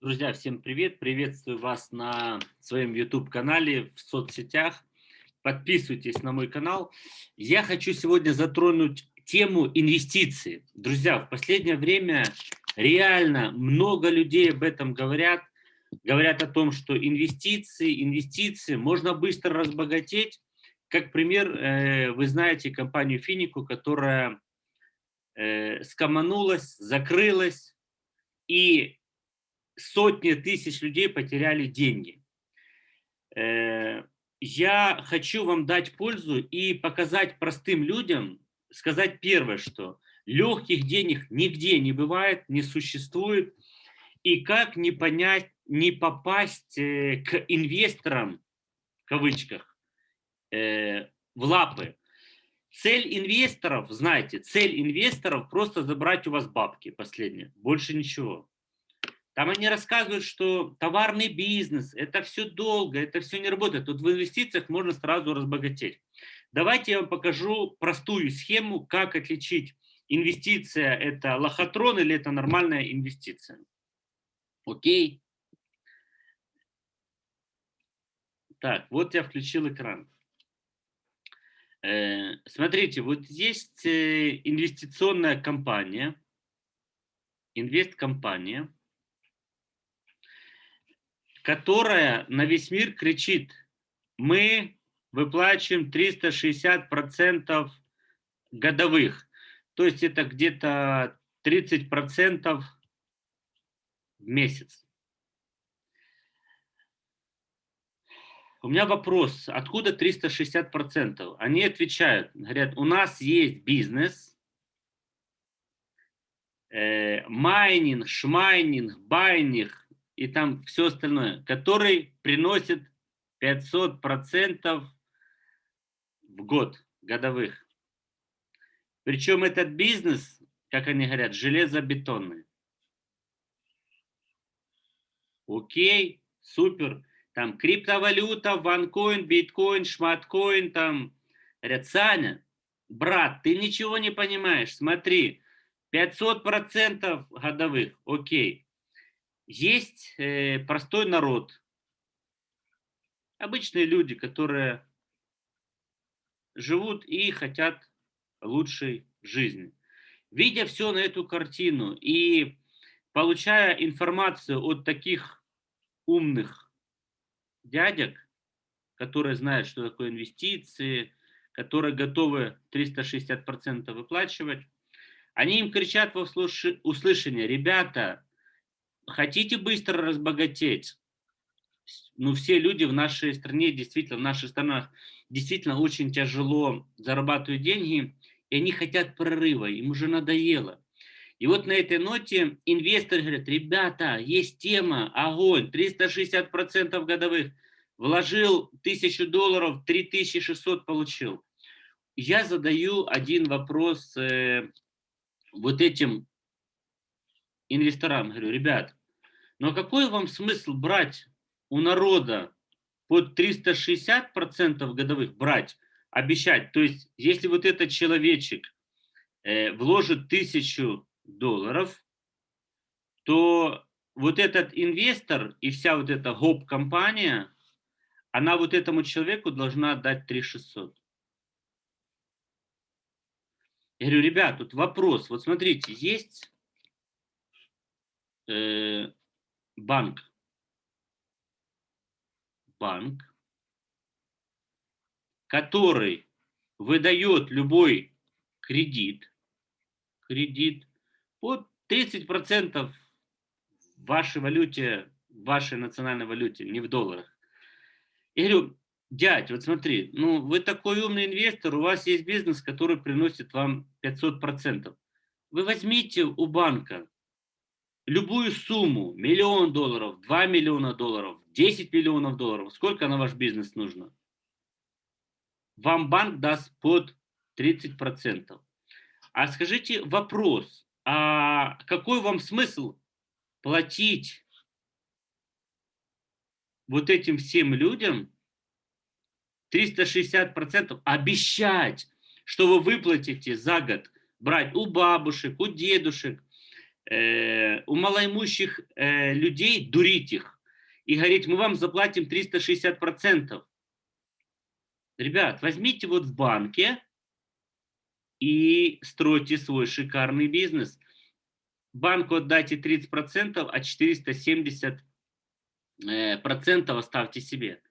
Друзья, всем привет! Приветствую вас на своем YouTube-канале, в соцсетях. Подписывайтесь на мой канал. Я хочу сегодня затронуть тему инвестиций. Друзья, в последнее время реально много людей об этом говорят. Говорят о том, что инвестиции, инвестиции, можно быстро разбогатеть. Как пример, э, вы знаете компанию Финику, которая э, скоманулась, закрылась, и сотни тысяч людей потеряли деньги. Э, я хочу вам дать пользу и показать простым людям, сказать первое, что легких денег нигде не бывает, не существует, и как не понять, не попасть э, к инвесторам, в кавычках, э, в лапы. Цель инвесторов, знаете, цель инвесторов просто забрать у вас бабки последние, больше ничего. Там они рассказывают, что товарный бизнес, это все долго, это все не работает. Тут в инвестициях можно сразу разбогатеть. Давайте я вам покажу простую схему, как отличить инвестиция это лохотрон или это нормальная инвестиция. Окей. Так, вот я включил экран. Э, смотрите, вот есть э, инвестиционная компания, инвесткомпания которая на весь мир кричит, мы выплачиваем 360% годовых. То есть это где-то 30% в месяц. У меня вопрос, откуда 360%? Они отвечают, говорят, у нас есть бизнес, э, майнинг, шмайнинг, байнинг, и там все остальное, который приносит 500% в год годовых. Причем этот бизнес, как они говорят, железобетонный. Окей, супер. Там криптовалюта, ванкоин, биткоин, шматкоин, там. Саня, брат, ты ничего не понимаешь, смотри, 500% годовых, окей. Есть э, простой народ, обычные люди, которые живут и хотят лучшей жизни. Видя все на эту картину и получая информацию от таких умных дядек, которые знают, что такое инвестиции, которые готовы 360% выплачивать, они им кричат во услышание, ребята, хотите быстро разбогатеть? Ну, все люди в нашей стране, действительно, в наших странах, действительно очень тяжело зарабатывают деньги, и они хотят прорыва, им уже надоело. И вот на этой ноте инвесторы говорят, ребята, есть тема, огонь, 360% годовых, вложил 1000 долларов, 3600 получил. Я задаю один вопрос э, вот этим инвесторам, говорю, ребят, но какой вам смысл брать у народа под 360% годовых брать, обещать? То есть, если вот этот человечек э, вложит тысячу долларов, то вот этот инвестор и вся вот эта гоп-компания, она вот этому человеку должна отдать 3600. Я говорю, ребят, тут вопрос. Вот смотрите, есть э, банк. Банк, который выдает любой кредит, кредит под 30% в вашей валюте, вашей национальной валюте, не в долларах. Я говорю, дядь, вот смотри, ну вы такой умный инвестор, у вас есть бизнес, который приносит вам 500%. Вы возьмите у банка любую сумму, миллион долларов, 2 миллиона долларов, 10 миллионов долларов, сколько на ваш бизнес нужно? Вам банк даст под 30%. А скажите вопрос, а какой вам смысл платить вот этим всем людям 360%, обещать, что вы выплатите за год, брать у бабушек, у дедушек, у малоимущих э, людей дурить их и говорить, мы вам заплатим 360%. Ребят, возьмите вот в банке и стройте свой шикарный бизнес. Банку отдайте 30%, а 470% э, оставьте себе.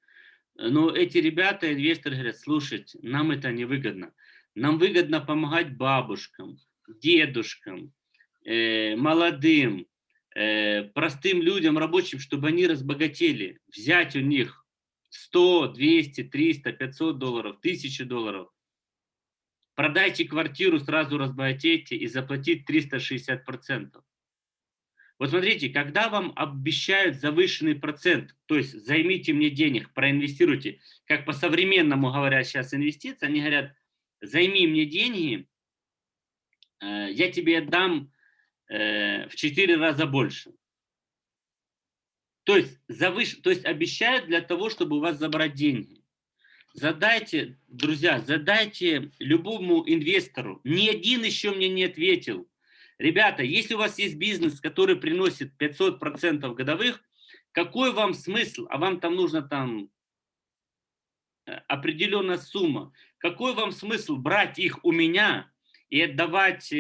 Но эти ребята, инвесторы говорят, слушайте, нам это не выгодно. Нам выгодно помогать бабушкам, дедушкам, э, молодым, э, простым людям, рабочим, чтобы они разбогатели. Взять у них 100, 200, 300, 500 долларов, 1000 долларов. Продайте квартиру, сразу разбогатейте и заплатить 360%. Вот смотрите, когда вам обещают завышенный процент, то есть займите мне денег, проинвестируйте, как по-современному говорят сейчас инвестиции, они говорят, займи мне деньги, э, я тебе отдам э, в 4 раза больше. То есть, завыш... то есть обещают для того, чтобы у вас забрать деньги. Задайте, друзья, задайте любому инвестору. Ни один еще мне не ответил. Ребята, если у вас есть бизнес, который приносит 500% годовых, какой вам смысл, а вам там нужно там э, определенная сумма, какой вам смысл брать их у меня и отдавать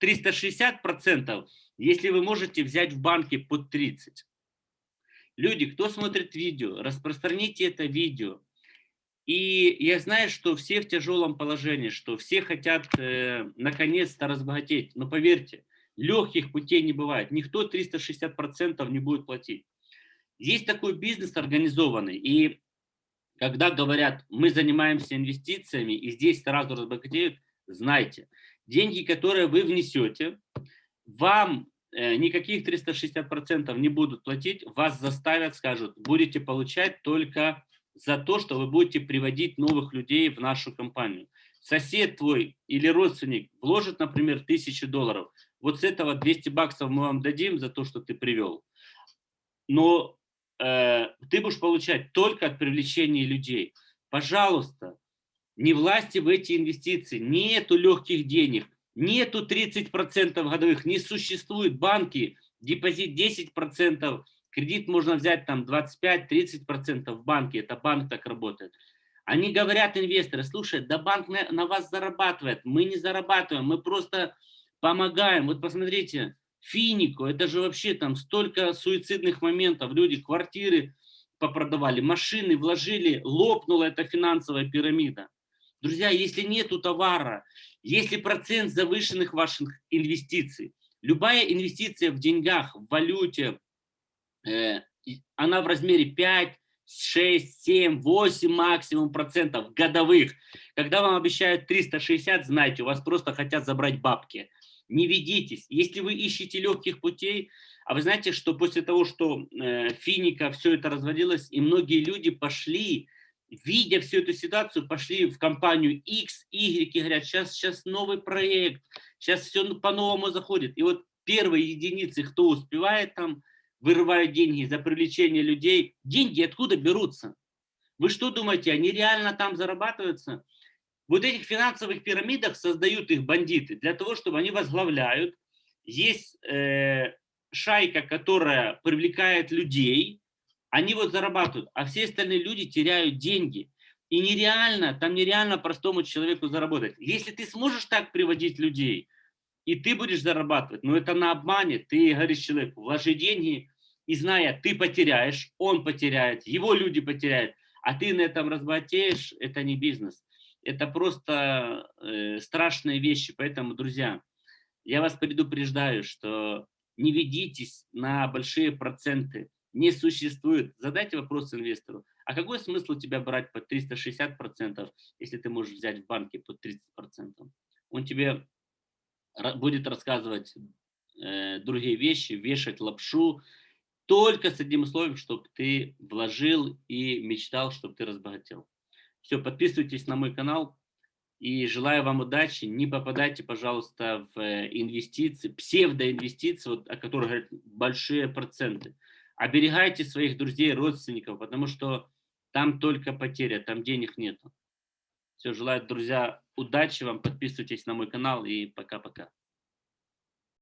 360%, э, если вы можете взять в банке под 30%? Люди, кто смотрит видео, распространите это видео. И я знаю, что все в тяжелом положении, что все хотят э, наконец-то разбогатеть. Но поверьте, легких путей не бывает. Никто 360% не будет платить. Есть такой бизнес организованный. И когда говорят, мы занимаемся инвестициями, и здесь сразу разбогатеют, знайте, деньги, которые вы внесете, вам Э, никаких 360% не будут платить, вас заставят, скажут, будете получать только за то, что вы будете приводить новых людей в нашу компанию. Сосед твой или родственник вложит, например, 1000 долларов, вот с этого 200 баксов мы вам дадим за то, что ты привел. Но э, ты будешь получать только от привлечения людей. Пожалуйста, не власти в эти инвестиции, нету легких денег, Нету 30% годовых, не существует банки, депозит 10%, кредит можно взять там 25-30% в банке, это банк так работает. Они говорят, инвесторы, слушай, да банк на, на вас зарабатывает, мы не зарабатываем, мы просто помогаем. Вот посмотрите, Финику, это же вообще там столько суицидных моментов, люди квартиры попродавали, машины вложили, лопнула эта финансовая пирамида. Друзья, если нету товара, если процент завышенных ваших инвестиций, любая инвестиция в деньгах, в валюте, э, она в размере 5, 6, 7, 8 максимум процентов годовых. Когда вам обещают 360, знайте, у вас просто хотят забрать бабки. Не ведитесь. Если вы ищете легких путей, а вы знаете, что после того, что э, финика все это разводилось, и многие люди пошли видя всю эту ситуацию, пошли в компанию X, Y и говорят, сейчас, сейчас новый проект, сейчас все по-новому заходит. И вот первые единицы, кто успевает там, вырывают деньги за привлечение людей. Деньги откуда берутся? Вы что думаете, они реально там зарабатываются? Вот этих финансовых пирамидах создают их бандиты для того, чтобы они возглавляют. Есть э, шайка, которая привлекает людей, они вот зарабатывают, а все остальные люди теряют деньги. И нереально, там нереально простому человеку заработать. Если ты сможешь так приводить людей, и ты будешь зарабатывать, но это на обмане, ты говоришь человеку, вложи деньги, и зная, ты потеряешь, он потеряет, его люди потеряют, а ты на этом разбогатеешь, это не бизнес. Это просто э, страшные вещи. Поэтому, друзья, я вас предупреждаю, что не ведитесь на большие проценты не существует. Задайте вопрос инвестору, а какой смысл у тебя брать по 360%, если ты можешь взять в банке под 30%? Он тебе будет рассказывать э, другие вещи, вешать лапшу, только с одним условием, чтобы ты вложил и мечтал, чтобы ты разбогател. Все, подписывайтесь на мой канал и желаю вам удачи. Не попадайте, пожалуйста, в э, инвестиции, псевдоинвестиции, вот, о которых говорят большие проценты. Оберегайте своих друзей, родственников, потому что там только потеря, там денег нету. Все, желаю, друзья, удачи вам, подписывайтесь на мой канал и пока-пока.